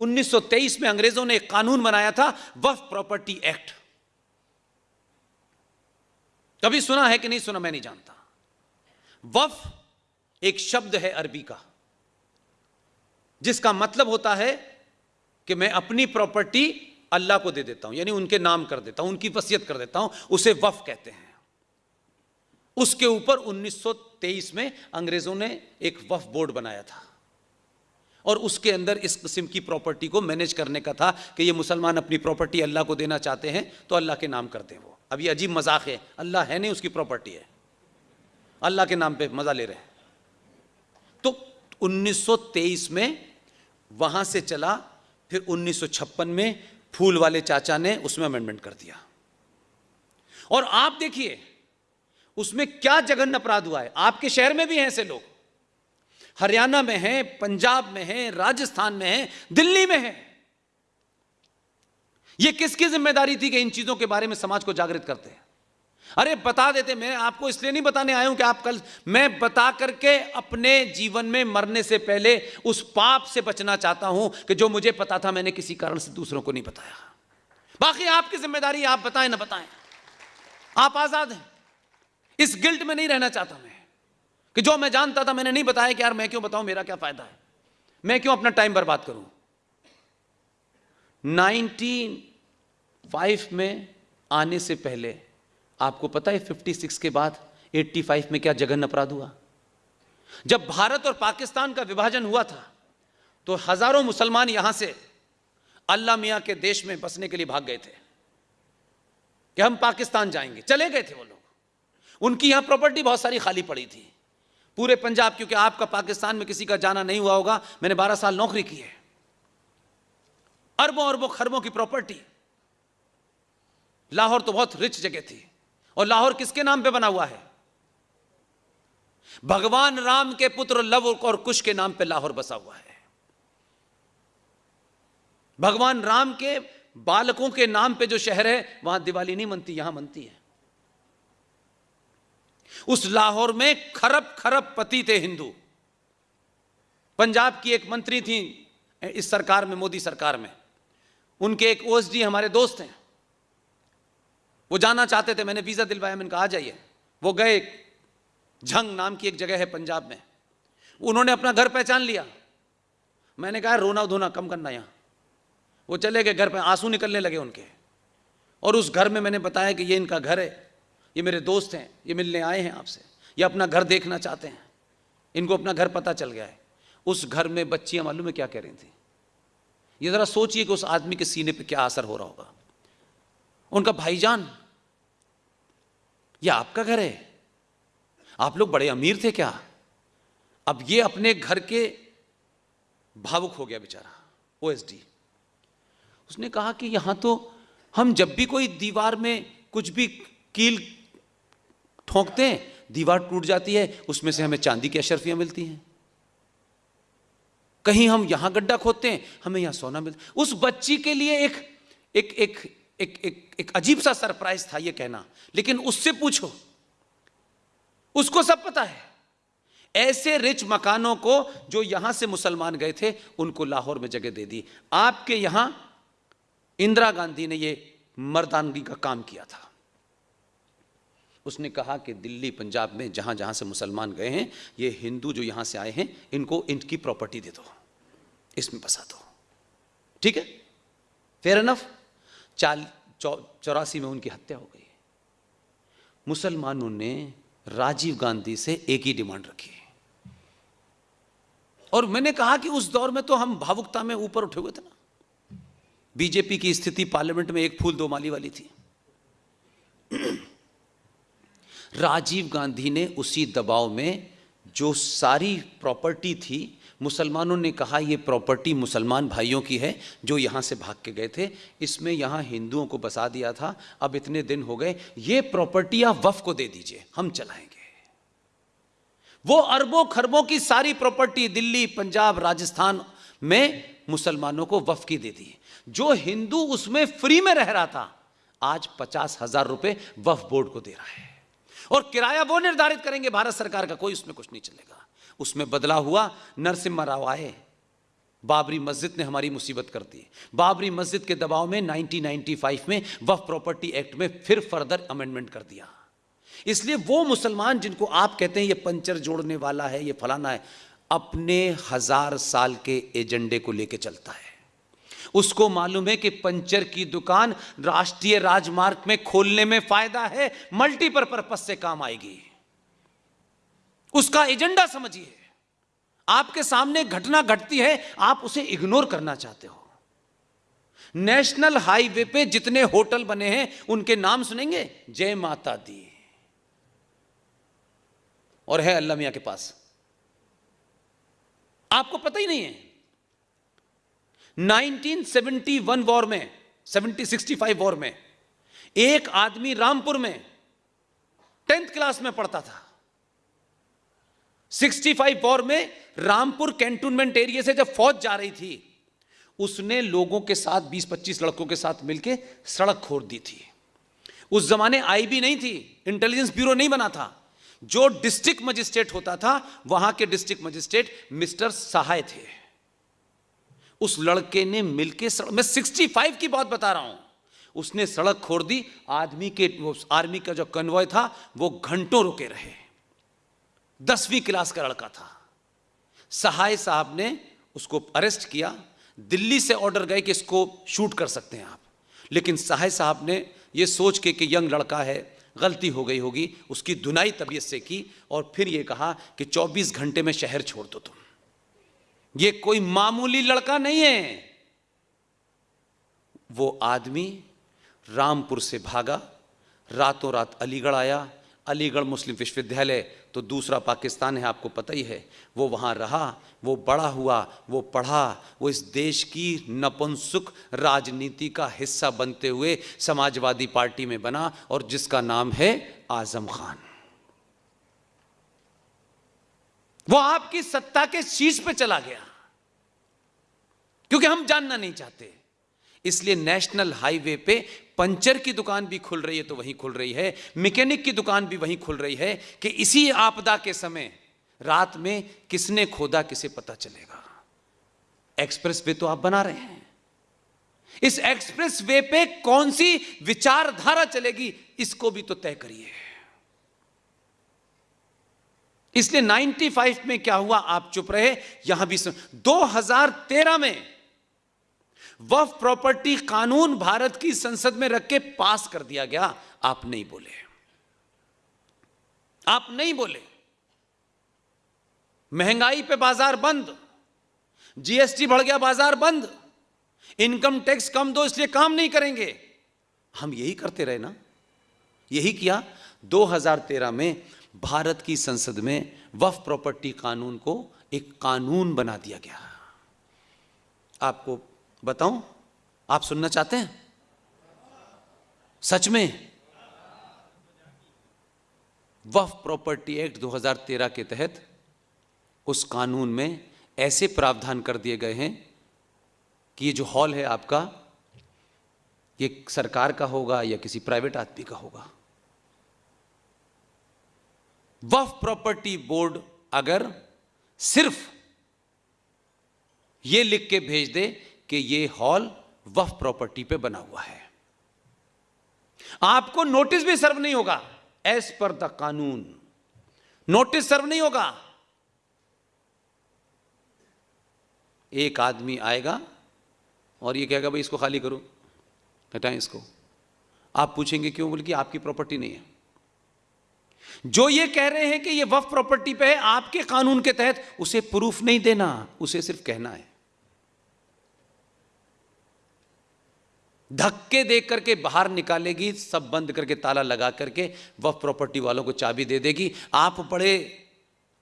1923 में अंग्रेज़ों ने एक कानून बनाया था, वफ प्रॉपर्टी एक्ट। कभी सुना है कि नहीं सुना मैं नहीं जानता। वफ एक शब्द है अरबी का, जिसका मतलब होता है कि मैं अपनी प्रॉपर्टी अल्लाह को दे देता हूँ, यानी उनके नाम कर देता हूँ, उनकी वसीयत कर देता हूँ, उसे वफ कहते हैं। उसके ऊपर 1923 में अंग्रेज़ों ने एक वफ बोर्ड बनाया था। और उसके अंदर इस किस्म की प्रॉपर्टी को मैनेज करने का था कि ये मुसलमान अपनी प्रॉपर्टी अल्लाह को देना चाहते हैं तो अल्लाह के नाम करते हैं वो। अब ये अजीब मज़ाक है। अल्लाह है नहीं, उसकी प्रॉपर्टी है। अल्लाह के नाम पे मज़ा ले रहे हैं। तो 1923 में वहाँ से चला, फिर 1956 में फूल वाले चाचा ने उसमें अमेंडमेंट कर दिया। और आप देखिए, उसमें क्या जघन अपराध हुआ है। आपके शहर में भी हैं ऐसे लोग। हरियाणा में है, पंजाब में है, राजस्थान में है, दिल्ली में है। यह किसकी ज़िम्मेदारी थी कि इन चीज़ों के बारे में समाज को जागृत करते हैं? अरे बता देते, मैं आपको इसलिए नहीं बताने आया हूँ कि आप कल, मैं बता करके अपने जीवन में मरने से पहले उस पाप से बचना चाहता हूँ कि जो मुझे पता था, मैंने किसी कारण से दूसरों को नहीं बताया। बाकी आपकी ज़िम्मेदारी, आप बताएँ ना बताएँ। आप आज़ाद हैं। इस गिल्ट में नहीं रहना चाहता मैं। कि जो मैं जानता था, मैंने नहीं बताया कि यार मैं क्यों बताऊँ, मेरा क्या फ़ायदा है? मैं क्यों अपना टाइम बर्बाद करूँ? 1905 में आने से पहले, आपको पता है 56 के बाद 85 में क्या जघन अपराध हुआ? जब भारत और पाकिस्तान का विभाजन हुआ था तो हज़ारों मुसलमान यहाँ से अल्लाह मियाँ के देश में बसने के लिए भाग गए थे। कि हम पाकिस्तान जाएँगे। चले गए थे वो लोग। उनकी यहाँ प्रॉपर्टी बहुत सारी खाली पड़ी थी। पूरे पंजाब, क्योंकि आपका पाकिस्तान में किसी का जाना नहीं हुआ होगा। मैंने 12 साल नौकरी की है। अरबों अरबों खरबों की प्रॉपर्टी। लाहौर तो बहुत रिच जगह थी। और लाहौर किसके नाम पे बना हुआ है? भगवान राम के पुत्र लव और कुश के नाम पे लाहौर बसा हुआ है। भगवान राम के बालकों के नाम पे जो शहर है, वहाँ दिवाली नहीं मनती, यहाँ मनती है। उस लाहौर में खरब खरब पति थे हिंदू। पंजाब की एक मंत्री थी, इस सरकार में, मोदी सरकार में। उनके एक ओएसडी हमारे दोस्त हैं। वो जाना चाहते थे, मैंने वीज़ा दिलवाया, मैंने कहा, आ जाइए। वो गए झंग नाम की एक जगह है पंजाब में। उन्होंने अपना घर पहचान लिया। मैंने कहा, रोना धोना कम करना यहाँ। वो चले गए घर पर आँसू निकलने लगे उनके। और उस घर में मैंने बताया कि ये इनका घर है। ये मेरे दोस्त हैं, ये मिलने आए हैं आपसे, ये अपना घर देखना चाहते हैं। इनको अपना घर पता चल गया है। उस घर में बच्चियाँ मालूम है क्या कह रही थी? ये ज़रा सोचिए कि उस आदमी के सीने पे क्या असर हो रहा होगा। उनका भाईजान, ये आपका घर है? आप लोग बड़े अमीर थे क्या? अब ये अपने घर के भावुक हो गया बेचारा ओएसडी उसने कहा कि यहाँ तो हम जब भी कोई दीवार में कुछ भी कील ठोंकते हैं दीवार टूट जाती है उसमें से हमें चांदी की अशरफियाँ मिलती हैं। कहीं हम यहाँ गड्ढा खोदते हैं हमें यहाँ सोना मिलता उस बच्ची के लिए एक एक एक एक एक, एक अजीब सा सरप्राइज़ था ये कहना लेकिन उससे पूछो उसको सब पता है। ऐसे रिच मकानों को जो यहाँ से मुसलमान गए थे उनको लाहौर में जगह दे दी। आपके यहाँ इंदिरा गांधी ने ये मर्दानगी का काम किया था। उसने कहा कि दिल्ली, पंजाब में जहाँ जहाँ से मुसलमान गए हैं, ये हिंदू जो यहाँ से आए हैं, इनको इनकी प्रॉपर्टी दे दो। इसमें बसा दो। ठीक है? फेयर एनफ चाल चौरासी में उनकी हत्या हो गई। मुसलमानों ने राजीव गांधी से एक ही डिमांड रखी। और मैंने कहा कि उस दौर में तो हम भावुकता में ऊपर उठे हुए थे ना। बीजेपी की स्थिति पार्लियामेंट में एक फूल दो माली वाली थी। राजीव गांधी ने उसी दबाव में जो सारी प्रॉपर्टी थी, मुसलमानों ने कहा, ये प्रॉपर्टी मुसलमान भाइयों की है, जो यहाँ से भाग के गए थे। इसमें यहाँ हिंदुओं को बसा दिया था। अब इतने दिन हो गए। ये प्रॉपर्टी आप वफ को दे दीजिए। हम चलाएँगे। वो अरबों खरबों की सारी प्रॉपर्टी दिल्ली, पंजाब, राजस्थान में मुसलमानों को वफ की दे दी। जो हिंदू उसमें फ्री में रह रहा था, आज पचास हज़ार रुपए वफ बोर्ड को दे रहा है। और किराया वो निर्धारित करेंगे, भारत सरकार का, कोई उसमें कुछ नहीं चलेगा। उसमें बदला हुआ, नरसिम्हा राव आए। बाबरी मस्जिद ने हमारी मुसीबत कर दी। बाबरी मस्जिद के दबाव में 1995 में वफ प्रॉपर्टी एक्ट में फिर फर्दर अमेंडमेंट कर दिया। इसलिए वो मुसलमान जिनको आप कहते हैं, ये पंचर जोड़ने वाला है, ये फलाना है, अपने हज़ार साल के एजेंडे को लेके चलता है। उसको मालूम है कि पंचर की दुकान राष्ट्रीय राजमार्ग में खोलने में फ़ायदा है मल्टीपर्पज से काम आएगी। उसका एजेंडा समझिए। आपके सामने घटना घटती है, आप उसे इग्नोर करना चाहते हो। नेशनल हाईवे पे जितने होटल बने हैं, उनके नाम सुनेंगे? जय माता दी। और है अल्लाह मियाँ के पास। आपको पता ही नहीं है। 1971 वॉर में 70 65 वॉर में, एक आदमी रामपुर में, टेंथ क्लास में पढ़ता था। 65 वॉर में रामपुर कैंटोनमेंट एरिया से जब फौज जा रही थी, उसने लोगों के साथ 20-25 लड़कों के साथ मिलकर सड़क खोद दी थी। उस जमाने आई भी नहीं थी, इंटेलिजेंस ब्यूरो नहीं बना था। जो डिस्ट्रिक्ट मजिस्ट्रेट होता था, वहाँ के डिस्ट्रिक्ट मजिस्ट्रेट मिस्टर सहाय थे। उस लड़के ने मिलके सड़क, मैं 65 की बात बता रहा हूँ। उसने सड़क खोद दी, आदमी के आर्मी का जो कन्वॉय था, वो घंटों रुके रहे। दसवीं क्लास का लड़का था। सहाय साहब ने उसको अरेस्ट किया। दिल्ली से ऑर्डर गए कि इसको शूट कर सकते हैं आप। लेकिन सहाय साहब ने ये सोच के कि यंग लड़का है, गलती हो गई होगी, उसकी दुनाई तबीयत से की और फिर ये कहा कि 24 घंटे में शहर छोड़ दो तुम। ये कोई मामूली लड़का नहीं है। वो आदमी रामपुर से भागा, रातों रात अलीगढ़ आया। अलीगढ़ मुस्लिम विश्वविद्यालय तो दूसरा पाकिस्तान है, आपको पता ही है। वो वहाँ रहा, वो बड़ा हुआ, वो पढ़ा, वो इस देश की नपुंसुक राजनीति का हिस्सा बनते हुए समाजवादी पार्टी में बना, और जिसका नाम है आज़म खान। वो आपकी सत्ता के शीश पे चला गया। क्योंकि हम जानना नहीं चाहते। इसलिए नेशनल हाईवे पे पंचर की दुकान भी खुल रही है तो वहीं खुल रही है। मैकेनिक की दुकान भी वहीं खुल रही है कि इसी आपदा के समय रात में किसने खोदा, किसे पता चलेगा। एक्सप्रेस वे तो आप बना रहे हैं। इस एक्सप्रेस वे पे कौन सी विचारधारा चलेगी, इसको भी तो तय करिए। इसलिए 95 में क्या हुआ? आप चुप रहे। यहाँ भी 2013 में वफ प्रॉपर्टी कानून भारत की संसद में रख के पास कर दिया गया। आप नहीं बोले। आप नहीं बोले। महँगाई पे बाज़ार बंद। जीएसटी बढ़ गया, बाज़ार बंद। इनकम टैक्स कम दो, इसलिए काम नहीं करेंगे। हम यही करते रहे ना। यही किया। 2013 में भारत की संसद में वफ प्रॉपर्टी कानून को एक कानून बना दिया गया। आपको बताऊँ? आप सुनना चाहते हैं? सच में? वफ प्रॉपर्टी एक्ट 2013 के तहत उस कानून में ऐसे प्रावधान कर दिए गए हैं कि ये जो हॉल है आपका, ये सरकार का होगा या किसी प्राइवेट आदमी का होगा। वफ प्रॉपर्टी बोर्ड अगर सिर्फ़ ये लिख के भेज दे कि ये हॉल वफ प्रॉपर्टी पे बना हुआ है। आपको नोटिस भी सर्व नहीं होगा एज पर द कानून। नोटिस सर्व नहीं होगा। एक आदमी आएगा और ये कहेगा, भाई इसको खाली करो। हटाएँ इसको। आप पूछेंगे क्यों? बोल कि आपकी प्रॉपर्टी नहीं है। जो ये कह रहे हैं कि ये वफ प्रॉपर्टी पे है, आपके कानून के तहत उसे प्रूफ नहीं देना, उसे सिर्फ़ कहना है। धक्के देख करके बाहर निकालेगी, सब बंद करके ताला लगा करके वफ प्रॉपर्टी वालों को चाबी दे देगी। आप बड़े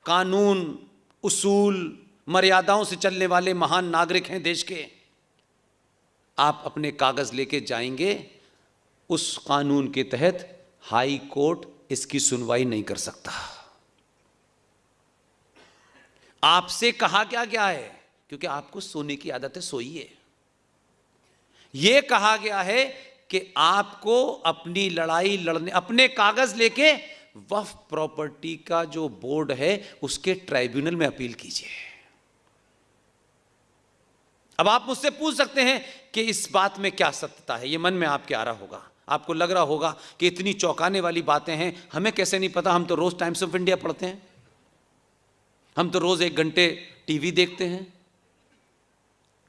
कानून, उसूल, मर्यादाओं से चलने वाले महान नागरिक हैं देश के। आप अपने कागज़ लेके जाएँगे, उस कानून के तहत हाई कोर्ट इसकी सुनवाई नहीं कर सकता। आपसे कहा क्या क्या है? क्योंकि आपको सोने की आदत है। सोइए यह कहा गया है कि आपको अपनी लड़ाई लड़ने, अपने कागज़ लेके वफ प्रॉपर्टी का जो बोर्ड है, उसके ट्राइब्यूनल में अपील कीजिए। अब आप मुझसे पूछ सकते हैं कि इस बात में क्या सत्यता है? ये मन में आपके आ रहा होगा। आपको लग रहा होगा कि इतनी चौंकाने वाली बातें हैं। हमें कैसे नहीं पता? हम तो रोज टाइम्स ऑफ़ इंडिया पढ़ते हैं। हम तो रोज एक घंटे टीवी देखते हैं।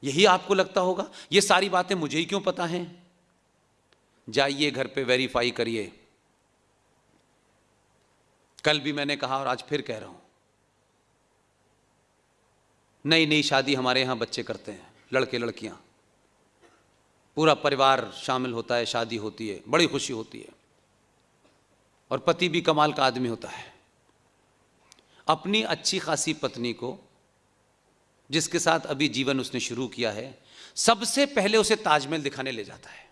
यही आपको लगता होगा? ये सारी बातें मुझे ही क्यों पता हैं? जाइए घर पे वेरीफाई करिए। कल भी मैंने कहा और आज फिर कह रहा हूँ। नई नई शादी हमारे यहाँ बच्चे करते हैं लड़के लड़कियाँ पूरा परिवार शामिल होता है, शादी होती है, बड़ी खुशी होती है। और पति भी कमाल का आदमी होता है। अपनी अच्छी खासी पत्नी को, जिसके साथ अभी जीवन उसने शुरू किया है, सबसे पहले उसे ताजमहल दिखाने ले जाता है।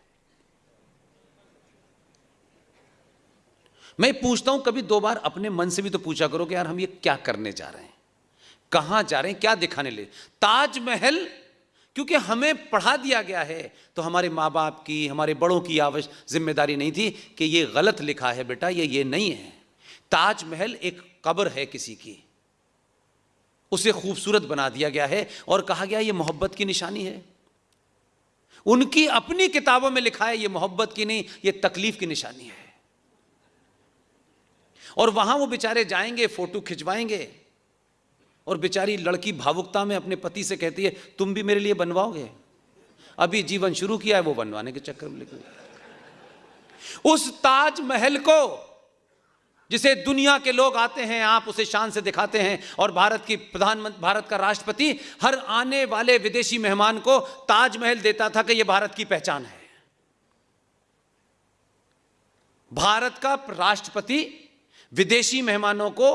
मैं पूछता हूँ, कभी दो बार अपने मन से भी तो पूछा करो कि यार हम ये क्या करने जा रहे हैं? कहाँ जा रहे हैं? क्या दिखाने ले? ताजमहल क्योंकि हमें पढ़ा दिया गया है तो हमारे माँ बाप की, हमारे बड़ों की आवश्यक ज़िम्मेदारी नहीं थी कि ये गलत लिखा है बेटा, ये ये नहीं है। ताजमहल एक कब्र है किसी की। उसे खूबसूरत बना दिया गया है और कहा गया ये मोहब्बत की निशानी है। उनकी अपनी किताबों में लिखा है, ये मोहब्बत की नहीं, ये तकलीफ़ की निशानी है। और वहाँ वो बेचारे जाएँगे, फ़ोटो खिंचवाएँगे और बेचारी लड़की भावुकता में अपने पति से कहती है, तुम भी मेरे लिए बनवाओगे? अभी जीवन शुरू किया है, वो बनवाने के चक्कर में लेकिन उस ताजमहल को, जिसे दुनिया के लोग आते हैं, आप उसे शान से दिखाते हैं और भारत की प्रधानमंत्री भारत का राष्ट्रपति हर आने वाले विदेशी मेहमान को ताजमहल देता था कि यह भारत की पहचान है। भारत का राष्ट्रपति विदेशी मेहमानों को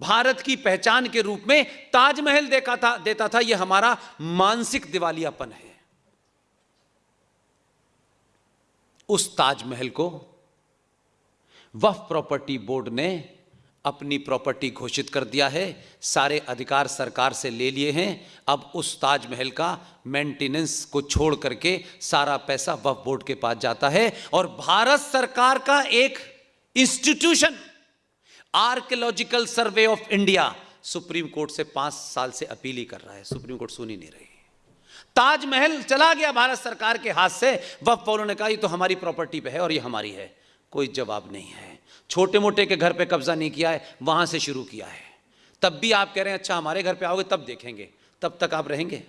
भारत की पहचान के रूप में ताजमहल देखा था, देता था, यह हमारा मानसिक दिवालियापन है। उस ताजमहल को वफ प्रॉपर्टी बोर्ड ने अपनी प्रॉपर्टी घोषित कर दिया है। सारे अधिकार सरकार से ले लिए हैं। अब उस ताजमहल का मेंटेनेंस को छोड़ करके सारा पैसा वफ बोर्ड के पास जाता है और भारत सरकार का एक institution archaeological survey of India supreme court से पाँच साल से अपील ही कर रहा है, सुप्रीम कोर्ट सुन ही नहीं रही। ताजमहल चला गया भारत सरकार के हाथ से। वफ वालों ने कहा तो हमारी प्रॉपर्टी पे है और ये हमारी है। कोई जवाब नहीं है। छोटे मोटे के घर पे कब्जा नहीं किया है, वहाँ से शुरू किया है। तब भी आप कह रहे हैं अच्छा हमारे घर पे आओगे, तब देखेंगे। तब तक आप रहेंगे?